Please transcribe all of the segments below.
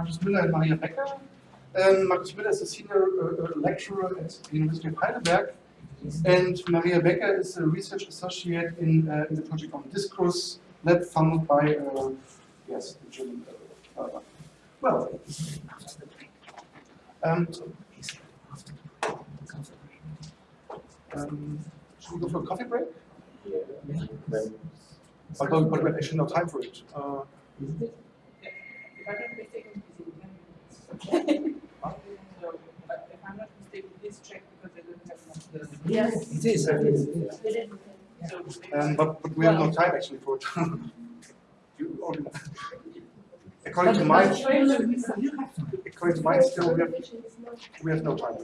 Markus Müller and Maria Becker. Um, Markus Müller is a senior uh, lecturer at the University of Heidelberg, and Maria Becker is a research associate in, uh, in the project on Discourse Lab funded by, uh, yes, the German. Uh, uh, well, um, um, should we go for a coffee break? Yeah, But, but we have actually no time for it. Uh, If I'm not mistaken, it's in ten minutes. So, but if I'm not mistaken, please check because I don't have much. Yes, it is, it is, it is. So, Um, but, but we have no time actually for it. According to my, You have to. according to my skill, we have, we have no time.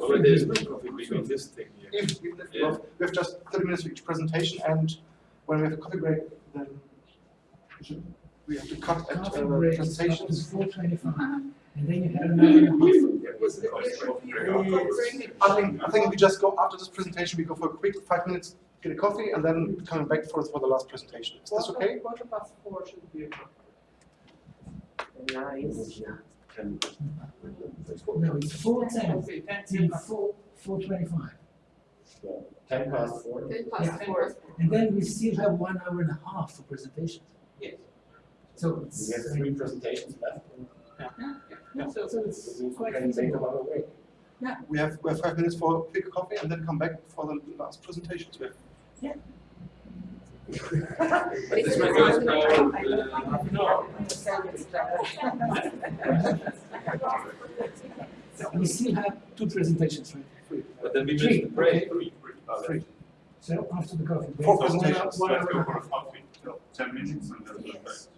Well, there's no coffee break this thing here. If, we have- we have just thirty minutes for each presentation and when we have a coffee break, then we have to cut at Coffee uh, break presentations. is and then you have another and a half. Yeah, what's the coffee break afterwards? I think, I think we just go, after this presentation, we go for a quick five minutes, get a coffee and then coming back for, for the last presentation. Is this okay? Quarter past four should be okay. No, it's four ten, Okay, ten, till ten past. four, four twenty-five. Ten past four. Ten Yeah. past four. And then we still have one hour and a half for presentations. Yes. So it's, We have three presentations left. Yeah, so, so it's We quite can feasible. them. We have, we have five minutes for a quick coffee and then come back for the last presentations. We have This might go for, uh, no. We still have two presentations, right? But then we Three, missed the break. okay. three. So after the coffee. Four presentations. one Let's go for a coffee, ten minutes and then we'll back. Um,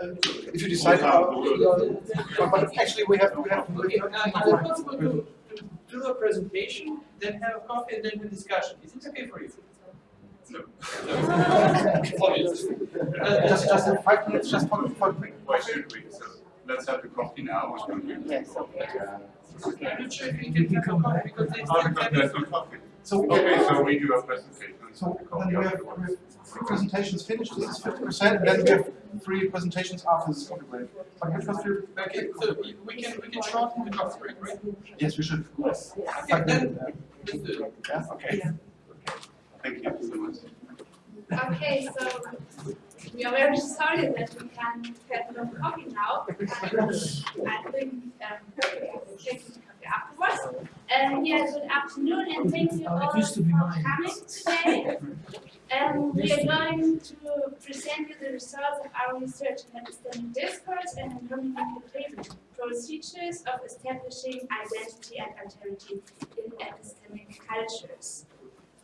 If you decide, uh, but but actually we have, we have. Okay, uh, is it possible to, to do a presentation, then have a coffee and then a discussion? Is it okay for you? No. Uh, Just, just in five minutes, just for, for a quick. Why should we? So let's have the coffee now. or should we? Yes, okay. I'm not sure if we can have a coffee because they Oh, still have there's it. no coffee. So, Okay, so we do a presentation. so and then we have, we have three presentations finished, this is fifty percent, then we have three presentations after this coffee break. But you first do- Okay, so we can, we can shorten the coffee break, right? Yes, we should. Yes. Okay, then, minutes, let's do it. yeah, okay. Thank you so much. Okay, so we are very sorry that we can't have no coffee now. I think um, we'll take some coffee afterwards. Um, yeah, good afternoon and thank you Oh, all for coming today. Um, we are going to present you the results of our research in epistemic discourse and communicative procedures of establishing identity and alterity in epistemic cultures.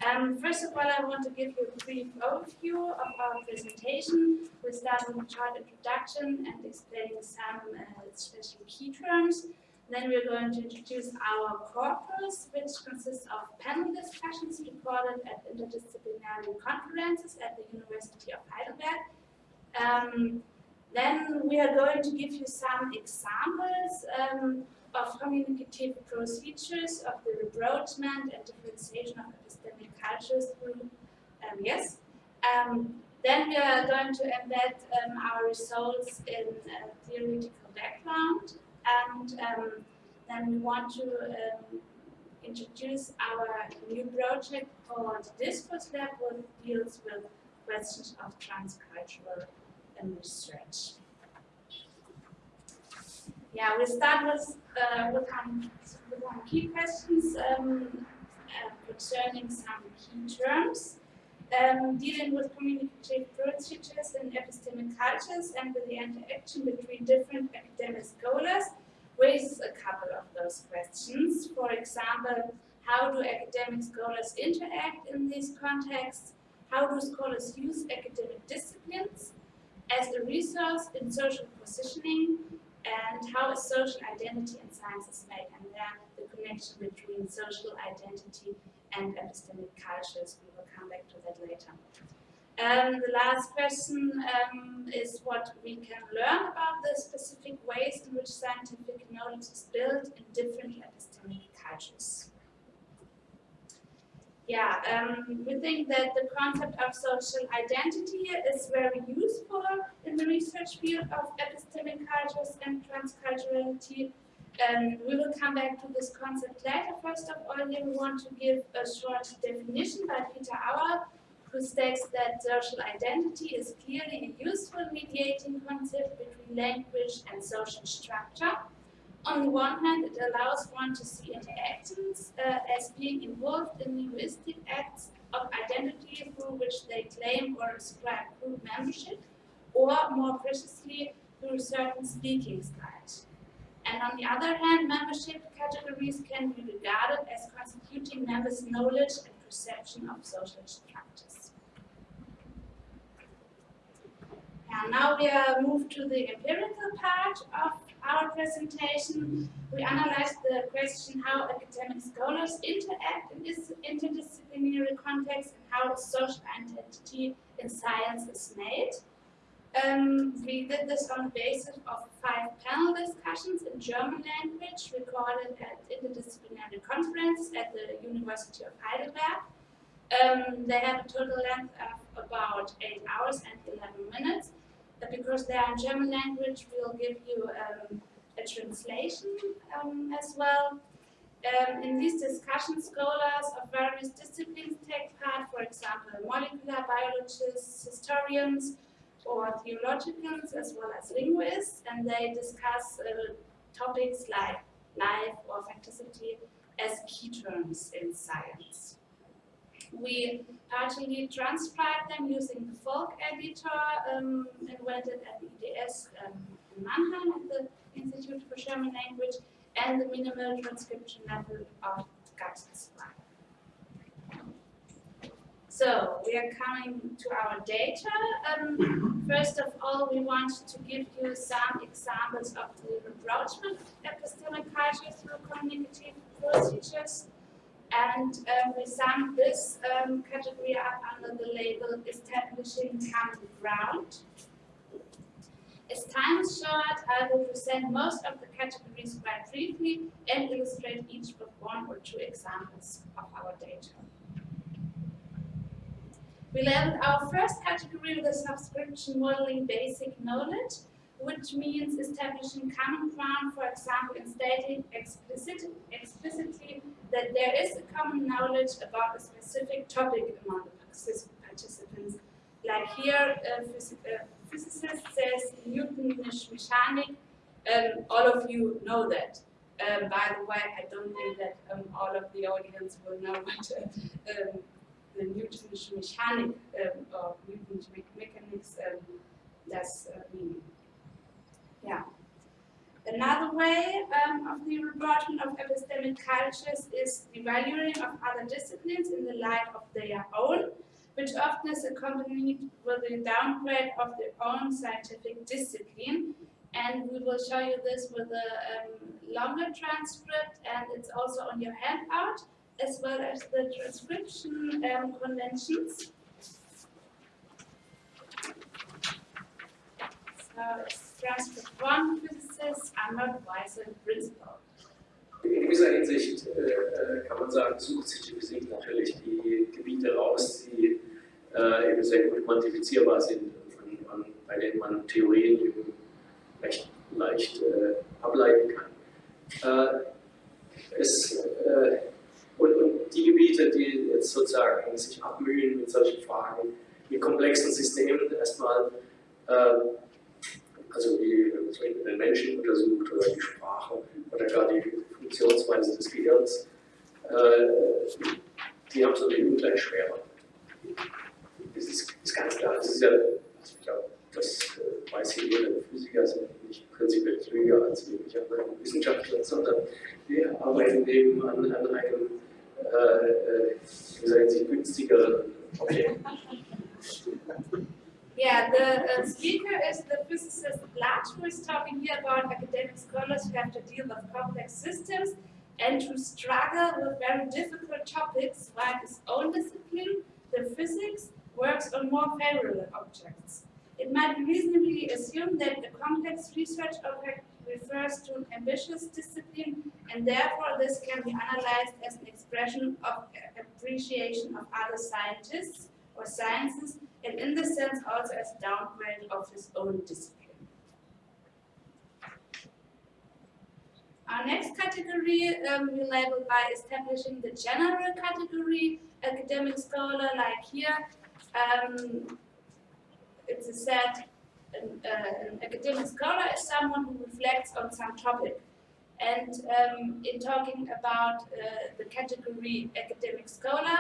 Um, first of all, I want to give you a brief overview of our presentation. We start with a short introduction and explaining some uh, special key terms. Then we're going to introduce our corpus, which consists of panel discussions recorded at interdisciplinary conferences at the University of Heidelberg. Um, then we are going to give you some examples um, of communicative procedures of the rapprochement and differentiation of epistemic cultures through um, yes. Um, then we are going to embed um, our results in a theoretical background and um, then we want to um, introduce our new project called Discourse Lab which deals with questions of transcultural research. Yeah, we start with, uh, with, some, with some key questions um, uh, concerning some key terms, um, dealing with communicative procedures in epistemic cultures and with the interaction between different academic scholars raises a couple of those questions. For example, how do academic scholars interact in these contexts? How do scholars use academic disciplines as a resource in social positioning and how is social identity in sciences made and there the connection between social identity and epistemic cultures. Come back to that later. Um, the last question um, is what we can learn about the specific ways in which scientific knowledge is built in different epistemic cultures. Yeah, um, we think that the concept of social identity is very useful in the research field of epistemic cultures and transculturality. Um, we will come back to this concept later. First of all, we want to give a short definition by Peter Auer, who states that social identity is clearly a useful mediating concept between language and social structure. On the one hand, it allows one to see interactions uh, as being involved in linguistic acts of identity through which they claim or ascribe group membership, or more precisely, through certain speaking styles. And on the other hand, membership categories can be regarded as constituting members' knowledge and perception of social structures. And now we are moved to the empirical part of our presentation. We analyzed the question how academic scholars interact in this interdisciplinary context and how social identity in science is made. Um, we did this on the basis of five panel discussions in German language recorded at interdisciplinary conference at the University of Heidelberg. Um, they have a total length of about 8 hours and 11 minutes. But because they are in German language, we'll give you um, a translation um, as well. Um, in these discussions, scholars of various disciplines take part, for example, molecular biologists, historians, or theologians, as well as linguists, and they discuss uh, topics like life or facticity as key terms in science. We partially transcribed them using the Folk editor um, invented at the IDS um, in Mannheim at the Institute for German Language and the minimal transcription level of Geistesblei. So we are coming to our data. Um, first of all, we want to give you some examples of the rapprochement epistemic culture through communicative procedures. And um, we sum this um, category up under the label establishing common ground. As time is short, I will present most of the categories quite briefly and illustrate each with one or two examples of our data. We labeled our first category with a subscription modeling basic knowledge, which means establishing common ground, for example, in stating explicit, explicitly that there is a common knowledge about a specific topic among the participants. Like here, a, phys a physicist says Newtonish mechanic, um, all of you know that. Um, by the way, I don't think that um, all of the audience will know what uh, the Newtonish mechanic um, or Newton's me mechanics um, does uh. Yeah. Another way um, of the rapprochement of epistemic cultures is the valuing of other disciplines in the light of their own, which often is accompanied with a downgrade of their own scientific discipline. And we will show you this with a um, longer transcript, and it's also on your handout as well as the transcription um, conventions. So transcript one physicist, Arnold Weiser principle. In gewisser Hinsicht äh, kann man sagen, sucht sich die Physik natürlich die Gebiete raus, die äh, eben sehr gut quantifizierbar sind und man, bei denen man Theorien eben recht leicht äh, ableiten kann. Äh, es, äh, die Gebiete, die jetzt sozusagen sich abmühen mit solchen Fragen, mit komplexen Systemen erstmal, äh, also wie Beispiel den Menschen untersucht oder die Sprache oder gar die Funktionsweise des Gehirns, äh, die haben es natürlich ungleich schwerer. Das ist, ist, ganz klar. Das ist ja, also ich glaube, das äh, weiß jeder Physiker, sind nicht prinzipiell klüger als irgendwelche anderen Wissenschaftler, sondern wir arbeiten eben an, an einem äh, Objekt. Yeah, the uh, speaker is the physicist Blatt, who is talking here about academic scholars who have to deal with complex systems and who struggle with very difficult topics while his own discipline, the physics, works on more favorable objects. it might reasonably assumed that the complex research object refers to an ambitious discipline, and therefore this can be analyzed as an expression of appreciation of other scientists or sciences, and in this sense also as a downgrade of his own discipline. Our next category um, we label by establishing the general category, academic scholar, like here. Um, it's set, an, uh, an academic scholar is someone who reflects on some topic. And um, in talking about uh, the category academic scholar,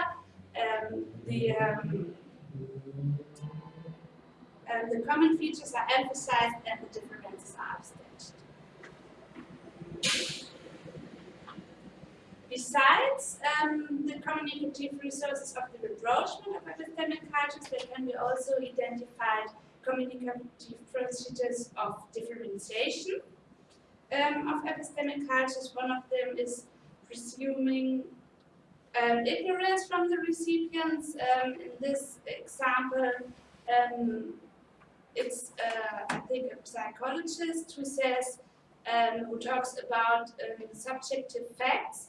um, the, um, uh, the common features are emphasized and the differences are abstained. Besides um, the communicative resources of the rapprochement of epistemic cultures, there can be also identified communicative procedures of differentiation um, of epistemic cultures. One of them is presuming um, ignorance from the recipients. Um, in this example, um, it's, uh, I think, a psychologist who says, um, who talks about um, subjective facts.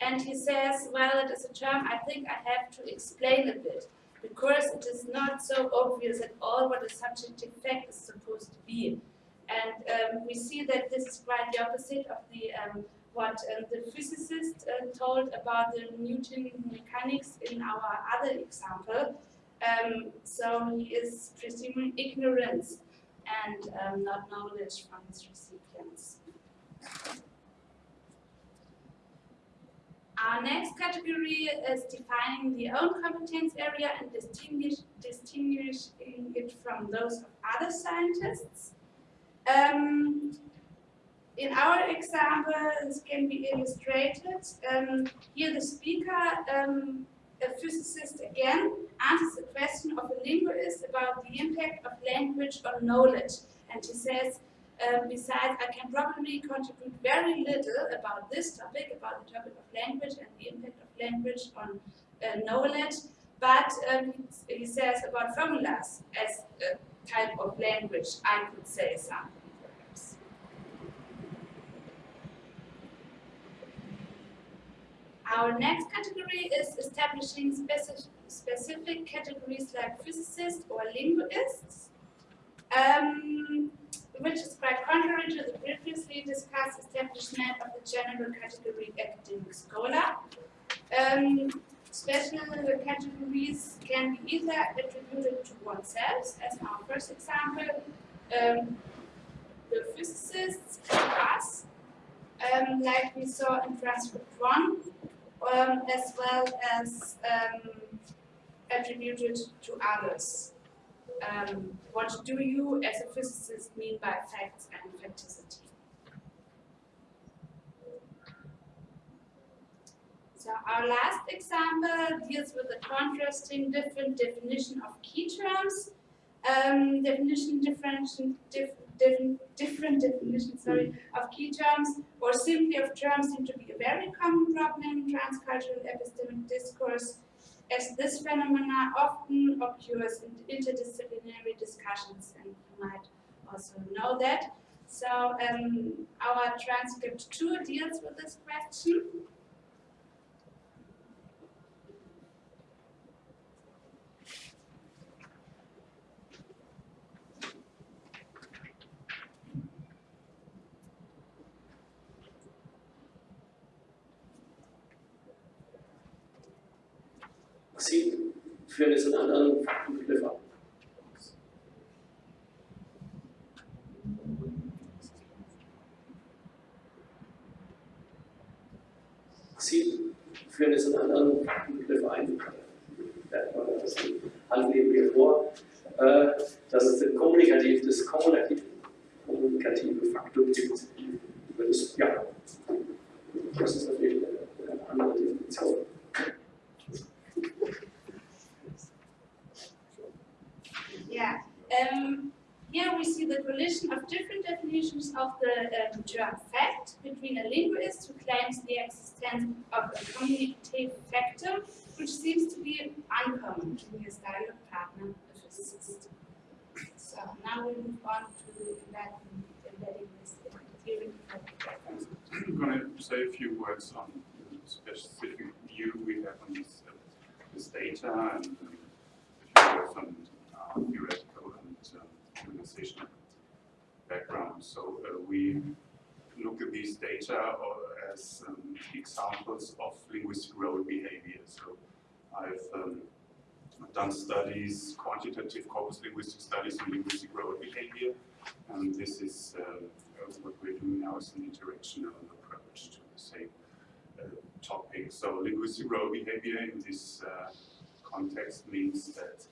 And he says, well, it is a term I think I have to explain a bit, because it is not so obvious at all what a subjective fact is supposed to be. And um, we see that this is quite the opposite of the um, what um, the physicist uh, told about the Newton mechanics in our other example. Um, so he is presuming ignorance and um, not knowledge from his recipients. Our next category is defining the own competence area and distinguish, distinguishing it from those of other scientists. Um, in our example, this can be illustrated. Um, here the speaker, um, a physicist again, answers a question of a linguist about the impact of language on knowledge. And he says, um, besides, I can probably contribute very little about this topic, about the topic of language and the impact of language on uh, knowledge, but um, he says about formulas as a type of language, I could say something perhaps. Our next category is establishing specific, specific categories like physicists or linguists. Um, which is quite contrary to the previously discussed establishment of the general category academic scholar. Um, special categories can be either attributed to oneself, as our first example, um, the physicists, us, um, like we saw in transcript 1, um, as well as um, attributed to others. Um, what do you as a physicist mean by facts and facticity? So our last example deals with the contrasting different definition of key terms. Um, definition differentiation, dif, dif, different definitions sorry, of key terms or simply of terms seem to be a very common problem in transcultural epistemic discourse as this phenomena often occurs in interdisciplinary discussions, and you might also know that. So um, our transcript 2 deals with this question. Das vor, äh, dass es kommunikativ, das kommunikative, kommunikative Faktum gibt. Das, ja, das ist natürlich eine andere Definition. Yeah. Um, here we see the collision of different definitions of the um, fact between a linguist who claims the existence of a communicative factor, which seems to be uncommon to his dialogue partner, the physicist. So now we move on to that embedding this in theory. I'm going to say a few words on the specific view we have on this, uh, this data and um, a few uh, theoretical and um, organizational background. So uh, we look at these data as um, examples of linguistic role behavior. So I've um, done studies, quantitative corpus linguistic studies on linguistic role behavior, and this is uh, what we're doing now is an interactional approach to the same uh, topic. So linguistic role behavior in this uh, context means that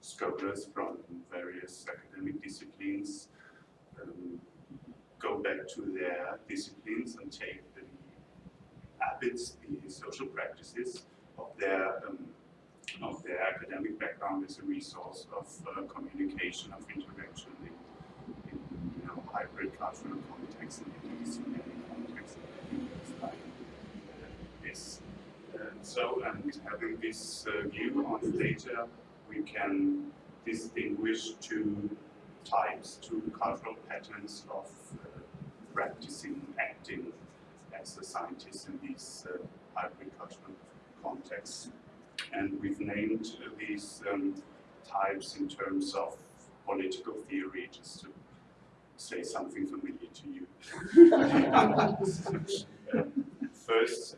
scholars from various academic disciplines um, go back to their disciplines and take the habits, the social practices of their um, of their academic background as a resource of uh, communication, of interaction in, in you know, hybrid cultural context and interdisciplinary context like uh, this. So, and having this uh, view on data, we can distinguish two types, two cultural patterns of uh, practicing, acting as a scientist in these uh, hybrid cultural contexts. And we've named these um, types in terms of political theory, just to say something familiar to you. first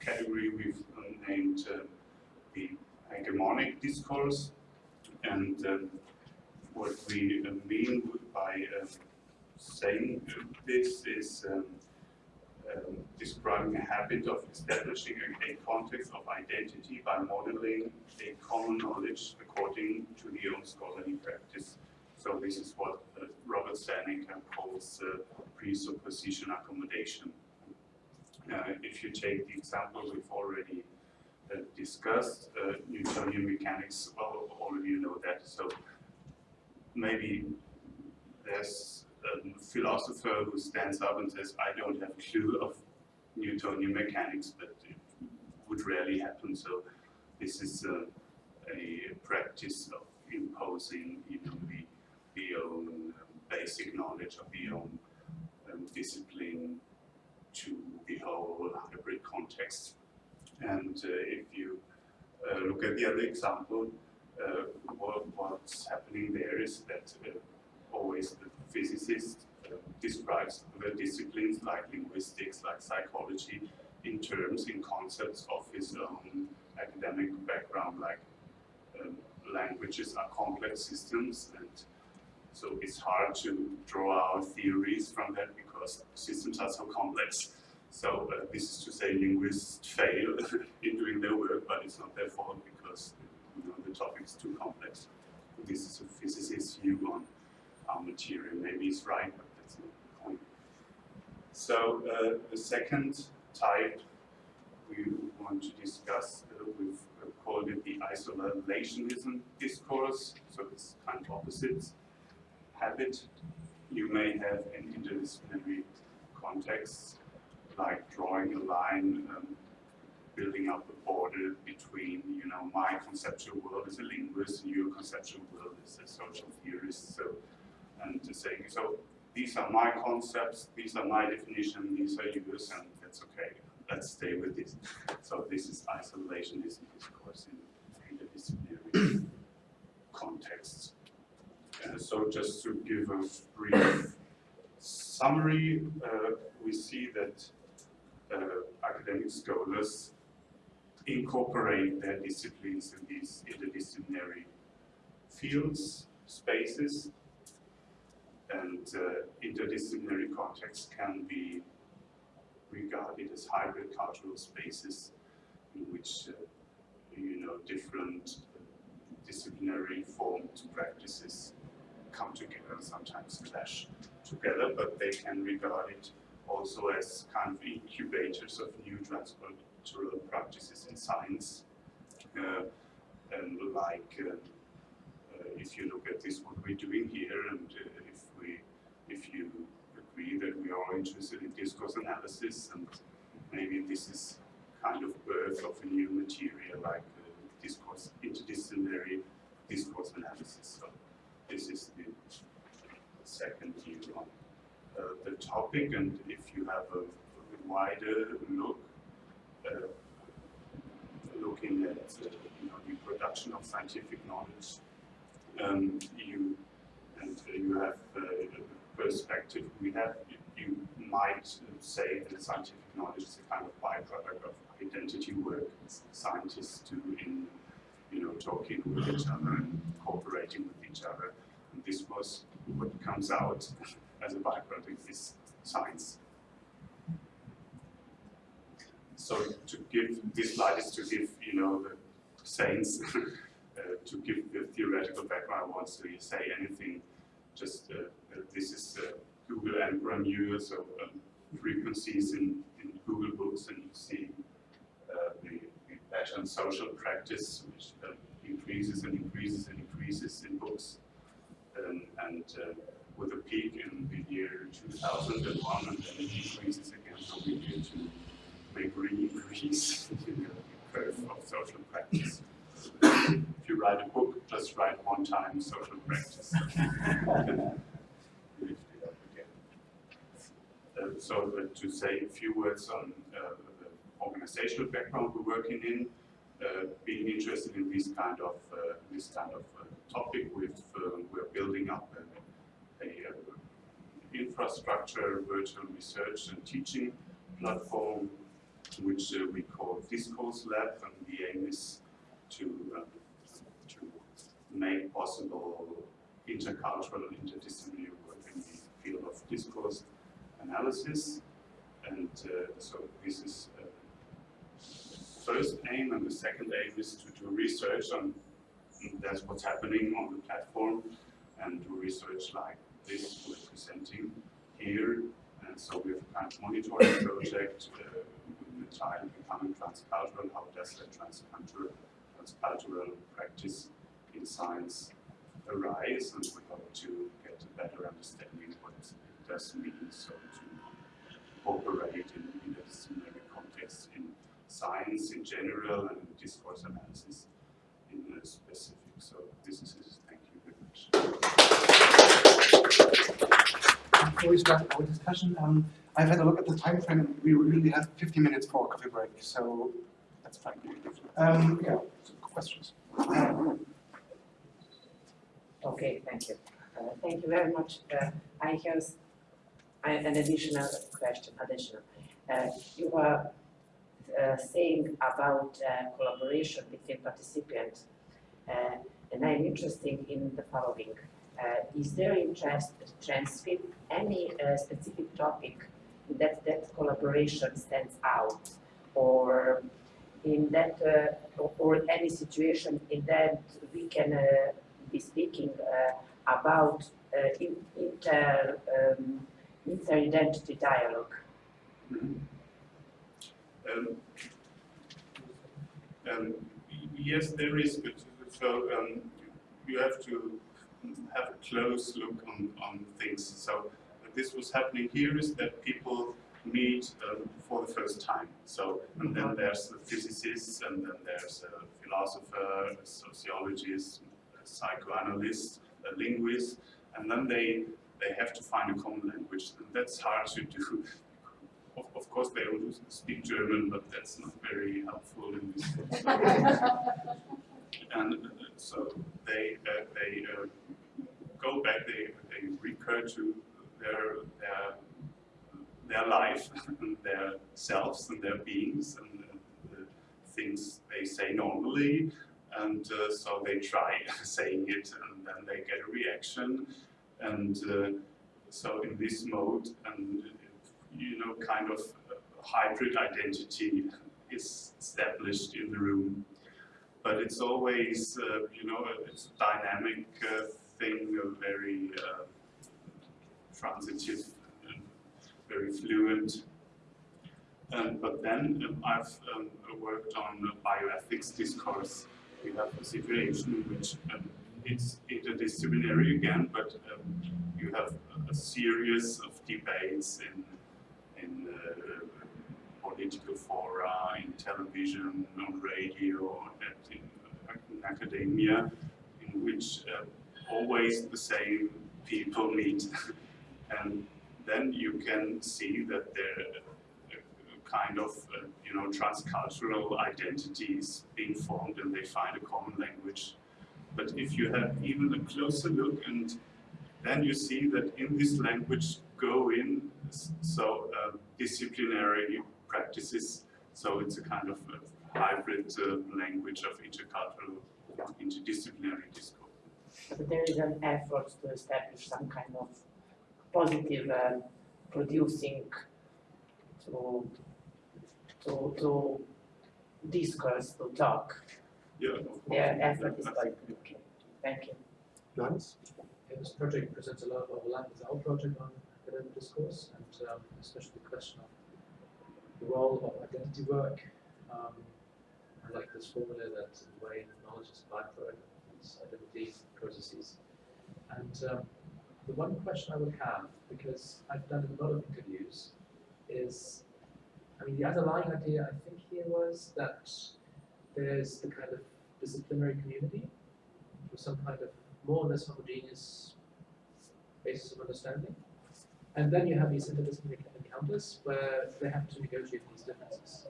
category we've named uh, the hegemonic discourse, and um, what we mean by uh, saying this is um, um, describing a habit of establishing a, context of identity by modeling a common knowledge according to the own scholarly practice. So this is what uh, Robert Stalnaker calls uh, presupposition accommodation. Uh, if you take the example we've already uh, discussed, uh, Newtonian mechanics, well, all of you know that, so maybe there's a philosopher who stands up and says, I don't have a clue of Newtonian mechanics, but it would rarely happen. So this is a, a practice of imposing, you know, the, the own um, basic knowledge of the own um, discipline to the whole hybrid context. And uh, if you uh, look at the other example, uh, what, what's happening there is that uh, always the physicist uh, describes the disciplines like linguistics, like psychology, in terms, in concepts of his own academic background, like um, languages are complex systems, and so it's hard to draw out theories from that because systems are so complex. So uh, this is to say linguists fail in doing their work, but it's not their fault because you know, the topic is too complex. This is a physicist's view on material. Maybe it's right, but that's not the point. So uh, the second type we want to discuss, uh, we've called it the isolationism discourse. So it's kind of opposite habit you may have an interdisciplinary context, like drawing a line, um, building up a border between, you know, my conceptual world as a linguist and your conceptual world as a social theorist. So, and to saying, so these are my concepts, these are my definition, these are yours, and that's okay. Let's stay with this. So this is isolationism discourse in interdisciplinary contexts. Uh, so just to give a brief summary, uh, we see that uh, academic scholars incorporate their disciplines in these interdisciplinary fields, spaces, and uh, interdisciplinary contexts can be regarded as hybrid cultural spaces in which, uh, you know, different disciplinary formed practices come together, and sometimes clash together, but they can regard it also as kind of incubators of new transcultural practices in science. Uh, and like, uh, uh, if you look at this, what we're doing here, and uh, if you agree that we are interested in discourse analysis, and maybe this is kind of birth of a new material like uh, discourse, interdisciplinary discourse analysis. So this is the second view on uh, the topic, and if you have a, a wider look, uh, looking at uh, you know, the production of scientific knowledge, um, you and you have uh, perspective. We have you might say that scientific knowledge is a kind of byproduct of identity work scientists do in you know talking with each other and cooperating with each other. And this was what comes out as a byproduct is science. So to give this slide is to give you know the saints uh, to give the theoretical background. Once to say anything, just uh, this is uh, Google Ngram News, so um, frequencies in, in Google Books, and you see uh, the, the pattern social practice, which uh, increases and increases and increases in books, um, and uh, with a peak in the year 2001, and then it increases again from the year to make re-increase in the curve of social practice. if you write a book, just write one time social practice. Lift it up again. Uh, so uh, to say a few words on uh, the organizational background we're working in, uh, being interested in this kind of uh, this kind of uh, topic, we've, we're building up a, a, infrastructure, virtual research and teaching platform, which we call Discourse Lab, and the aim is to to make possible intercultural and interdisciplinary work in the field of discourse analysis. And uh, so this is uh, first aim, and the second aim is to do research on that's what's happening on the platform, and do research like this we're presenting here. And so we have a kind of monitoring project uh, with the child becoming transcultural. How does that transcultural transcultural practice in science arise? And we hope to get a better understanding what it does mean. So to operate in interdisciplinary context in science in general and discourse analysis in a specific. So this is it. Thank you very much. Before we start our discussion, um, I've had a look at the time frame and we really have 50 minutes for a coffee break, so that's fine. Um, yeah, so questions. Okay, thank you. Uh, thank you very much. Uh, I have an additional question, additional. Uh, you were uh, saying about uh, collaboration between participants, uh, and I'm interested in the following. is there interest transcript any specific topic that that collaboration stands out, or in that, or, or any situation in that we can be speaking about in, inter um, inter-identity dialogue. Mm -hmm. um, um, yes, there is, but so um, you have to have a close look on, on things. So this was happening here is that people meet um, for the first time. So, and then there's the physicists, and then there's a philosopher, a sociologist, a psychoanalyst, a linguist, and then they they have to find a common language. And that's hard to do. Of, of course, they all speak German, but that's not very helpful in this and uh, so they uh, they uh, go back, they, they recur to their their their life, their selves and their beings and the things they say normally, and uh, so they try saying it, and then they get a reaction, and uh, so in this mode, and you know, kind of hybrid identity is established in the room. But it's always, uh, you know, it's a dynamic uh, thing, a very uh, transitive very fluent. Um, but then um, I've um, worked on bioethics discourse. We have a situation which um, it's interdisciplinary again, but um, you have a series of debates in, in uh, political fora, in television, on radio, in, in academia, in which uh, always the same people meet. and then you can see that there are kind of, uh, you know, transcultural identities being formed and they find a common language. But if you have even a closer look and then you see that in this language go in so uh, disciplinary practices. So it's a kind of a hybrid uh, language of intercultural, interdisciplinary discourse. But there is an effort to establish some kind of positive um, producing to, to, to discourse, to talk. Yeah, of course. Their effort is quite. Okay, Thank you. Johannes? Yeah, this project presents a lot of overlap with our project on academic discourse and um, especially the question of the role of identity work. Um, I like this formula that in a way knowledge is a byproduct of these identity processes. And um, the one question I would have, because I've done a lot of interviews, is I mean, the underlying idea I think here was that there's the kind of disciplinary community with some kind of more or less homogeneous basis of understanding. And then you have these interdisciplinary encounters where they have to negotiate these differences.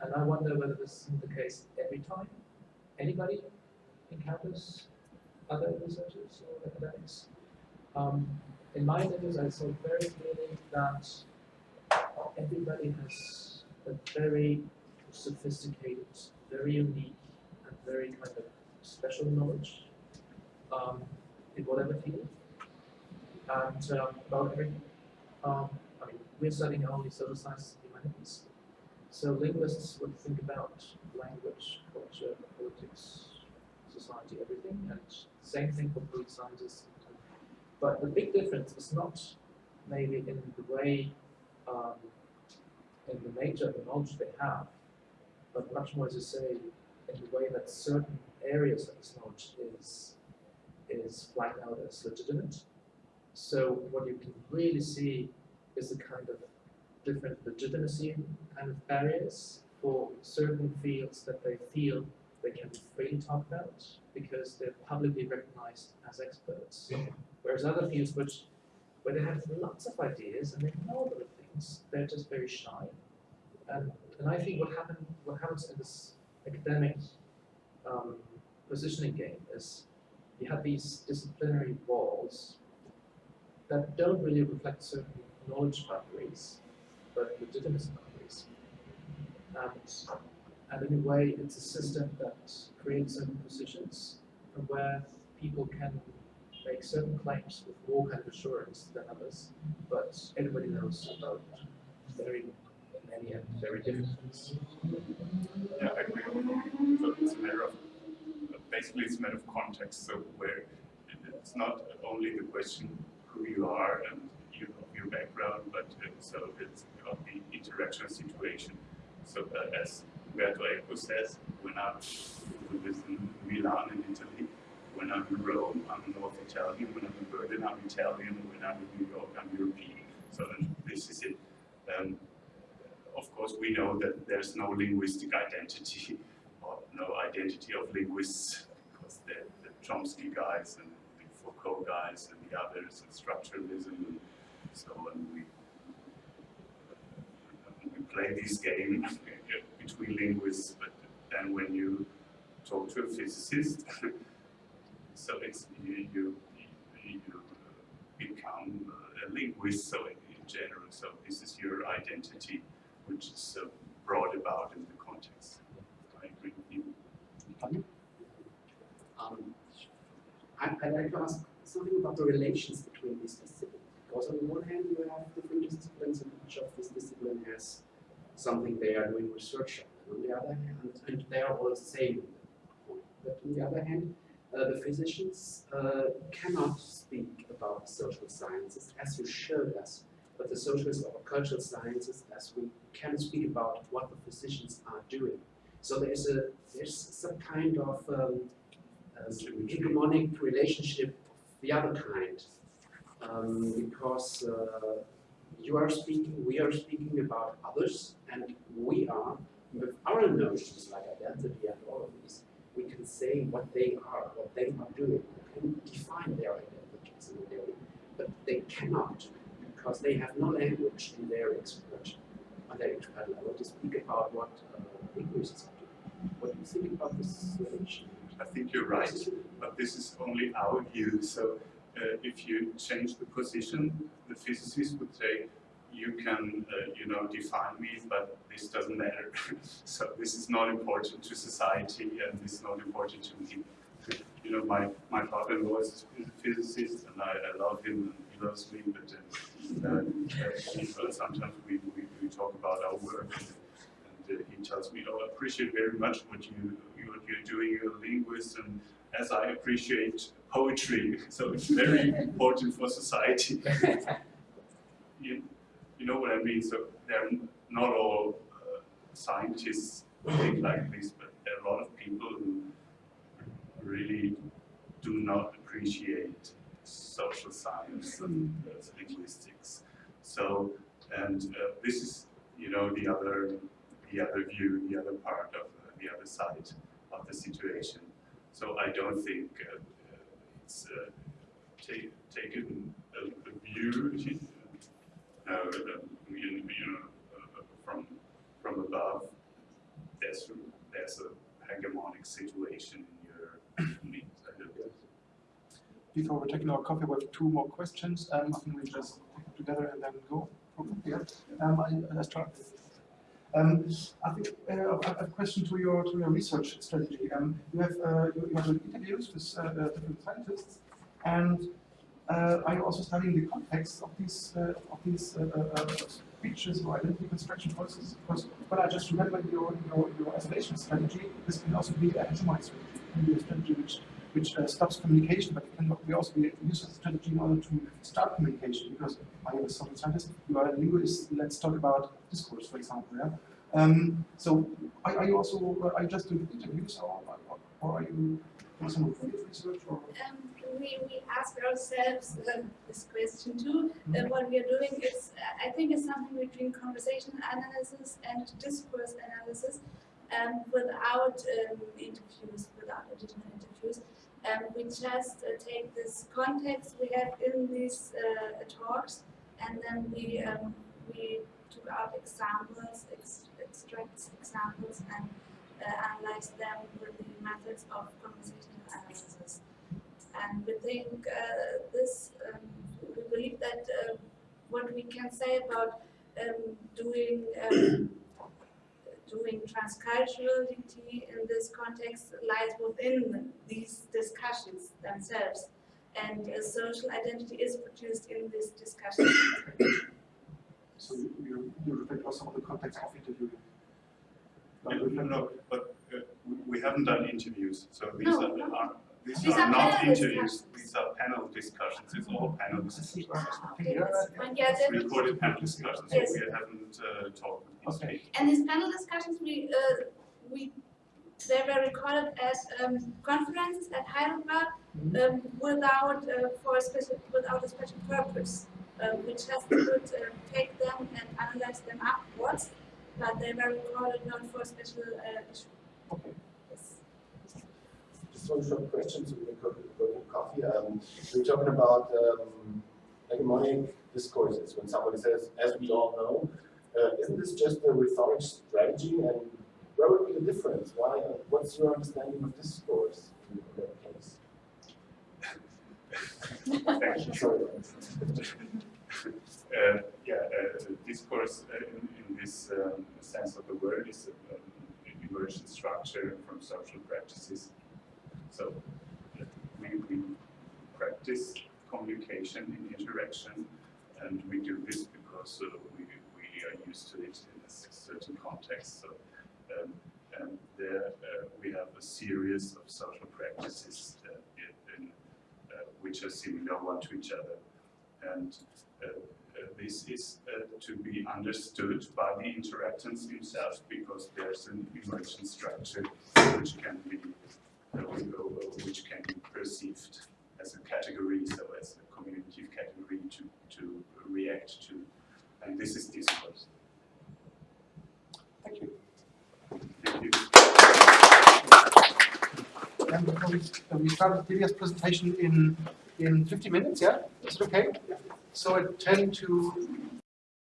And I wonder whether this is the case every time anybody encounters other researchers or academics. Um, in my interviews, I saw very clearly that everybody has a very sophisticated, very unique, and very kind of special knowledge um, in whatever field and um, about everything. Um, I mean, we're studying only social sciences and humanities, so linguists would think about language, culture, politics, society, everything, and same thing for political scientists. But the big difference is not maybe in the way, um, in the nature of the knowledge they have, but much more, as you say, in the way that certain areas of this knowledge is is flagged out as legitimate. So what you can really see is the kind of different legitimacy kind of barriers for certain fields that they feel they can freely talk about because they're publicly recognized as experts. Whereas other fields which where they have lots of ideas and they know a lot of things, they're just very shy. And and I think what what happens in this academic um, positioning game is you have these disciplinary walls that don't really reflect certain knowledge boundaries, but legitimacy boundaries. And, and in a way, it's a system that creates certain positions from where people can make certain claims with more kind of assurance than others, but everybody knows about very different things. Yeah, I agree. So it's a matter of, basically it's a matter of context, so where it's not only the question who you are and you know, your background, but uh, so it's about the interaction situation. So uh, as Umberto Eco says, when I was in Milan in Italy, when I'm in Rome, I'm North Italian, when I'm in Berlin, I'm Italian, when I'm in New York, I'm European. So this is it. Um, course, we know that there's no linguistic identity or no identity of linguists because the, the Chomsky guys and the Foucault guys and the others and structuralism and so on. We, we play this game between linguists, but then when you talk to a physicist, so it's you, you, you become a linguist, so in, in general, so this is your identity which is uh, brought about in the context. I agree with you. Um, I, I'd like to ask something about the relations between these disciplines. Because on the one hand, you have different disciplines, and each of these disciplines has something they are doing research on. And on the other hand, and they are all the same. But on the other hand, uh, the physicians uh, cannot speak about social sciences as you showed us, but the socialist or cultural sciences as we can speak about what the physicians are doing. So there is a there's some kind of um, um, hegemonic relationship of the other kind, um, because uh, you are speaking, we are speaking about others, and we are with our notions like identity and all of these, we can say what they are, what they are doing. We can define their identities in a way, but they cannot because they have no language in their expression, on their expression level to speak about what uh, linguists are doing. What do you think about this relation? I think you're right, but this is only our view. So uh, if you change the position, the physicist would say, you can, uh, you know, define me, but this doesn't matter. so this is not important to society, and this is not important to me. You know, my, my father-in-law is a physicist, and I, I love him, and he loves me, but uh, uh, sometimes we, we, we talk about our work, and, and uh, he tells me, oh, I appreciate very much what you what you're doing, you're a linguist, and as I appreciate poetry, so it's very important for society. you, you know what I mean? So they're not all uh, scientists think like this, but there are a lot of people who really do not appreciate social science and uh, linguistics. So, and uh, this is, you know, the other, the other view, the other part of uh, the other side of the situation. So I don't think uh, it's uh, take, taken a, a view uh, you, know, uh, from from above. There's there's a hegemonic situation in your. Before we're taking our coffee, we have two more questions. Um, I think we just take them together and then go. Yeah. Um, I, I start. Um, I think uh, a question to your to your research strategy. Um, you have uh, you, have interviews with uh, uh, different scientists, and uh, are you also studying the context of these uh, of these speeches or identity construction processes? Because what I just remember your your, your isolation strategy, this can also be a hegemonic strategy, strategy which which uh, stops communication, but can be also be used as a strategy in order to start communication. Because I am a social scientist, you are a linguist. Let's talk about discourse, for example. Yeah. Um, so, are, are, you also are you just doing interviews, or, or are you doing some research? Or? Um, we, we ask ourselves uh, this question too. Mm -hmm. uh, what we are doing is, I think, is something between conversation analysis and discourse analysis, um, without um, interviews, without additional interviews. Um, we just uh, take this context we have in these uh, talks, and then we um, we took out examples, ex extract examples, and uh, analyze them with the methods of conversational analysis. And we think uh, this, um, we believe that uh, what we can say about um, doing um, doing transculturality in this context lies within these discussions themselves. And uh, social identity is produced in this discussion. So you, you, you reflect also on the context of interviewing? No, no, no but uh, we, we haven't done interviews, so these no, are, no. are these, These are, are not interviews, these are panel discussions, it's all panel discussions. Okay, that's fine. Yeah, then- Recorded panel discussions, so Yes. we haven't uh, talked with these Okay. people. And these panel discussions, we, uh, we, they were recorded as um, conferences at Heidelberg um, without, uh, for a special, without a special purpose. Um, we just could uh, take them and analyze them afterwards, but they were recorded not for a special uh, issue. Okay. One short question, so we can go to, coffee. Um, we were talking about um, hegemonic discourses. When somebody says, as we all know, uh, isn't this just a rhetoric strategy? And where would be the difference? Why? Uh, what's your understanding of discourse in that case? Thank you. Uh, yeah, uh, discourse uh, in, in this um, sense of the word is um, an emergent structure from social practices. So we, practice communication and interaction, and we do this because uh, we, we are used to it in a certain context. So, um, and there uh, we have a series of social practices uh, in, uh, which are similar one to each other. And uh, this is to be understood by the interactants themselves because there's an emergent structure which can be which can be perceived as a category, so as a communicative category to, to react to. And this is discourse. Thank you. Thank you. because we, we started Lydia's presentation in, in 50 minutes, yeah? Is it okay? So at 10 to